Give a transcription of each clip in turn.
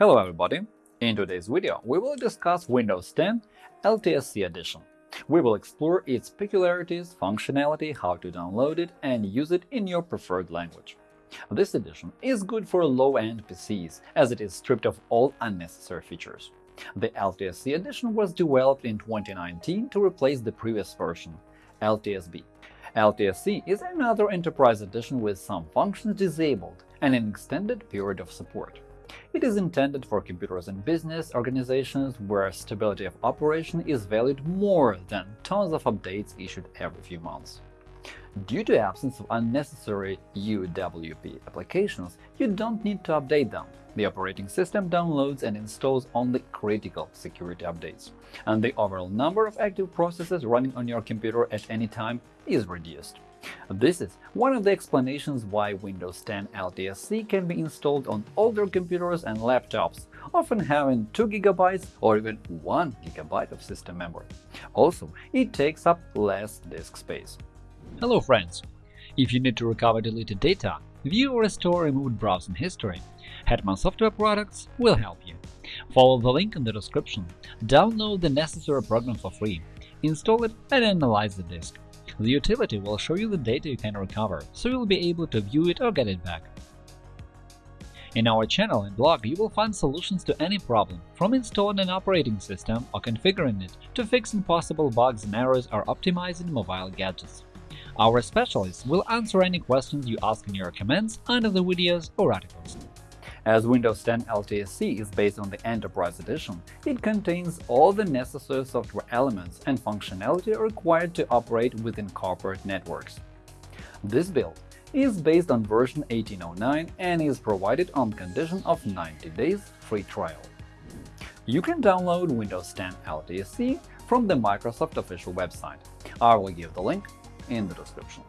Hello everybody! In today's video, we will discuss Windows 10 LTSC Edition. We will explore its peculiarities, functionality, how to download it, and use it in your preferred language. This edition is good for low-end PCs, as it is stripped of all unnecessary features. The LTSC edition was developed in 2019 to replace the previous version, LTSB. LTSC is another enterprise edition with some functions disabled and an extended period of support. It is intended for computers and business organizations where stability of operation is valued more than tons of updates issued every few months. Due to absence of unnecessary UWP applications, you don't need to update them. The operating system downloads and installs only critical security updates, and the overall number of active processes running on your computer at any time is reduced. This is one of the explanations why Windows 10 LTSC can be installed on older computers and laptops, often having 2 GB or even 1 GB of system memory. Also, it takes up less disk space. Hello friends! If you need to recover deleted data, view or restore removed browsing history, Hetman Software Products will help you. Follow the link in the description, download the necessary program for free, install it and analyze the disk. The utility will show you the data you can recover, so you'll be able to view it or get it back. In our channel and blog, you will find solutions to any problem, from installing an operating system or configuring it to fixing possible bugs and errors or optimizing mobile gadgets. Our specialists will answer any questions you ask in your comments under the videos or articles. As Windows 10 LTSC is based on the Enterprise Edition, it contains all the necessary software elements and functionality required to operate within corporate networks. This build is based on version 1809 and is provided on condition of 90 days free trial. You can download Windows 10 LTSC from the Microsoft official website. I will give the link in the description.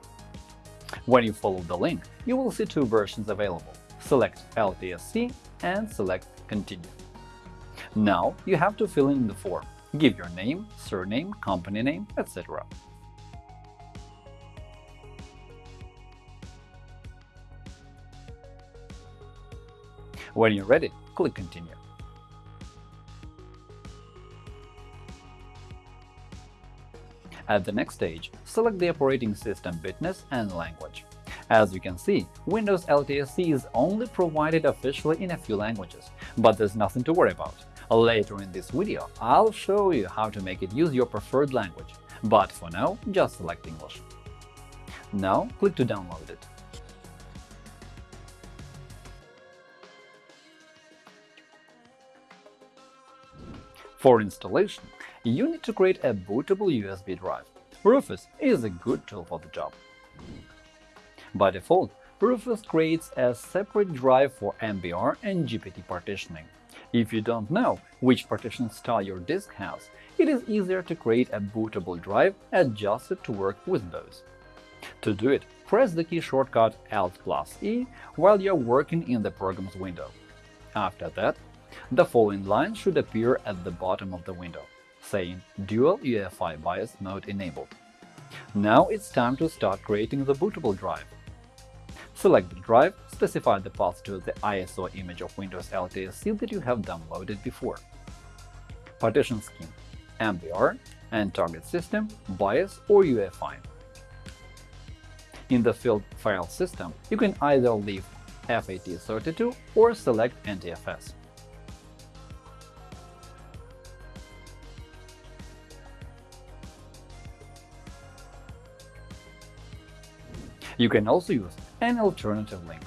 When you follow the link, you will see two versions available select LTSC and select Continue. Now you have to fill in the form, give your name, surname, company name, etc. When you're ready, click Continue. At the next stage, select the operating system bitness and language. As you can see, Windows LTSC is only provided officially in a few languages, but there's nothing to worry about. Later in this video, I'll show you how to make it use your preferred language, but for now, just select English. Now click to download it. For installation, you need to create a bootable USB drive. Rufus is a good tool for the job. By default, Rufus creates a separate drive for MBR and GPT partitioning. If you don't know which partition style your disk has, it is easier to create a bootable drive adjusted to work with both. To do it, press the key shortcut Alt plus E while you're working in the Programs window. After that, the following line should appear at the bottom of the window, saying Dual UEFI BIOS mode enabled. Now it's time to start creating the bootable drive. Select the drive, specify the path to the ISO image of Windows LTSC that you have downloaded before. Partition scheme MBR and target system, BIOS or UEFI. In the field File System, you can either leave FAT32 or select NTFS. You can also use an alternative link.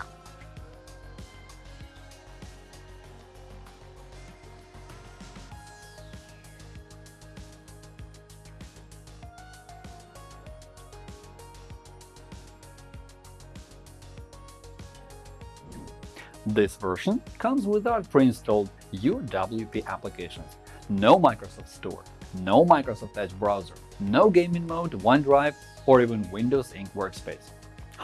This version comes without pre-installed UWP applications, no Microsoft Store, no Microsoft Edge browser, no gaming mode, OneDrive, or even Windows Ink Workspace.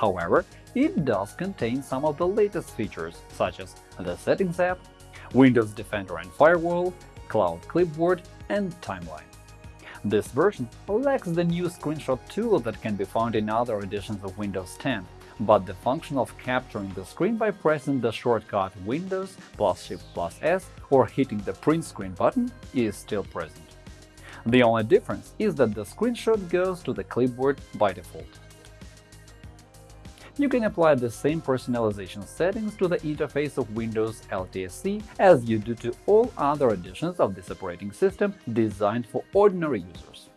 However, it does contain some of the latest features, such as the Settings app, Windows Defender and Firewall, Cloud Clipboard, and Timeline. This version lacks the new screenshot tool that can be found in other editions of Windows 10, but the function of capturing the screen by pressing the shortcut Windows plus Shift plus S or hitting the print screen button is still present. The only difference is that the screenshot goes to the clipboard by default. You can apply the same personalization settings to the interface of Windows LTSC as you do to all other editions of this operating system designed for ordinary users.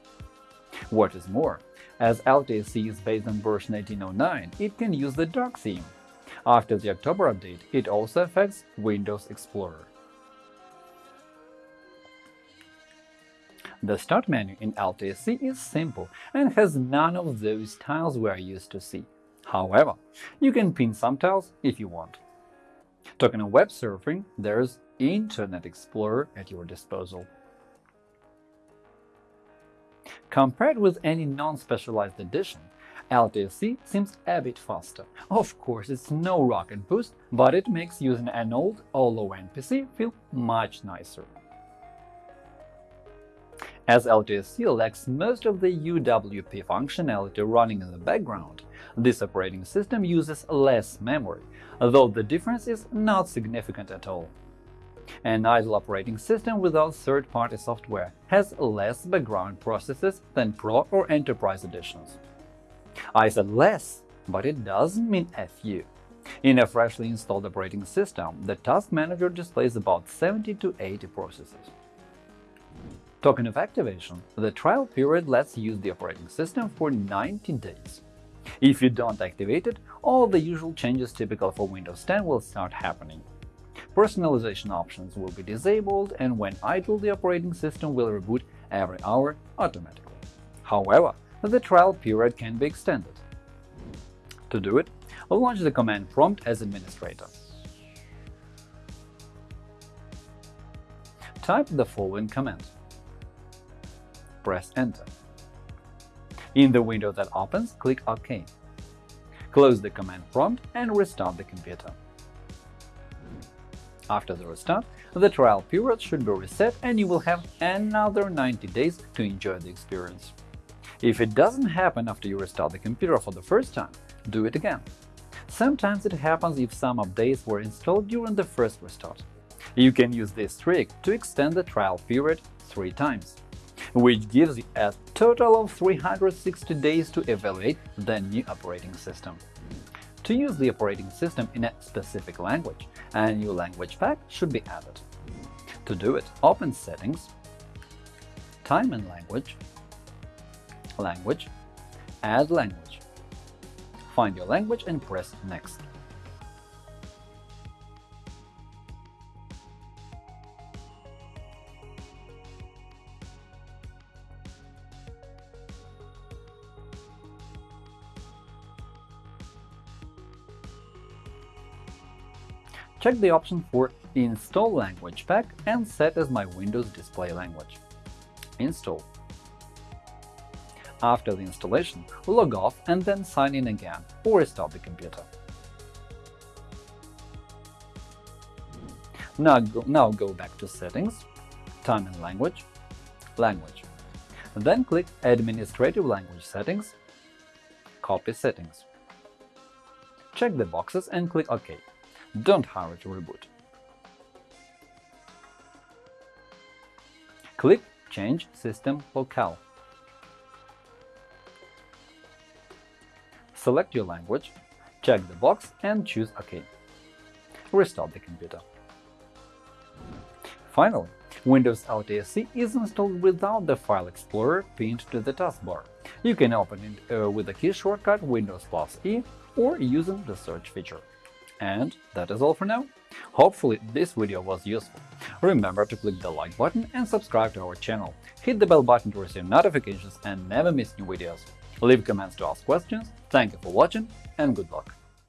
What is more, as LTSC is based on version 1809, it can use the dark theme. After the October update, it also affects Windows Explorer. The Start menu in LTSC is simple and has none of those tiles we are used to see. However, you can pin some tiles if you want. Talking of web surfing, there's Internet Explorer at your disposal. Compared with any non-specialized edition, LTSC seems a bit faster. Of course, it's no rocket boost, but it makes using an old or low-end PC feel much nicer. As LTSC lacks most of the UWP functionality running in the background, this operating system uses less memory, though the difference is not significant at all. An idle operating system without third-party software has less background processes than Pro or Enterprise editions. I said less, but it doesn't mean a few. In a freshly installed operating system, the Task Manager displays about 70 to 80 processes. Token of activation, the trial period lets you use the operating system for 90 days. If you don't activate it, all the usual changes typical for Windows 10 will start happening. Personalization options will be disabled, and when idle, the operating system will reboot every hour automatically. However, the trial period can be extended. To do it, launch the command prompt as administrator. Type the following command press Enter. In the window that opens, click OK. Close the command prompt and restart the computer. After the restart, the trial period should be reset and you will have another 90 days to enjoy the experience. If it doesn't happen after you restart the computer for the first time, do it again. Sometimes it happens if some updates were installed during the first restart. You can use this trick to extend the trial period three times which gives you a total of 360 days to evaluate the new operating system. To use the operating system in a specific language, a new language pack should be added. To do it, open Settings, Time and Language, Language, Add Language. Find your language and press Next. Check the option for Install Language Pack and set as my Windows display language. Install. After the installation, log off and then sign in again or restart the computer. Now go, now go back to Settings, Time and Language, Language. Then click Administrative Language Settings, Copy Settings. Check the boxes and click OK. Don't hurry to reboot. Click Change System Locale. Select your language, check the box and choose OK. Restart the computer. Finally, Windows LTSC is installed without the File Explorer pinned to the taskbar. You can open it uh, with the key shortcut Windows plus E or using the search feature. And that is all for now. Hopefully this video was useful. Remember to click the like button and subscribe to our channel. Hit the bell button to receive notifications and never miss new videos. Leave comments to ask questions. Thank you for watching and good luck!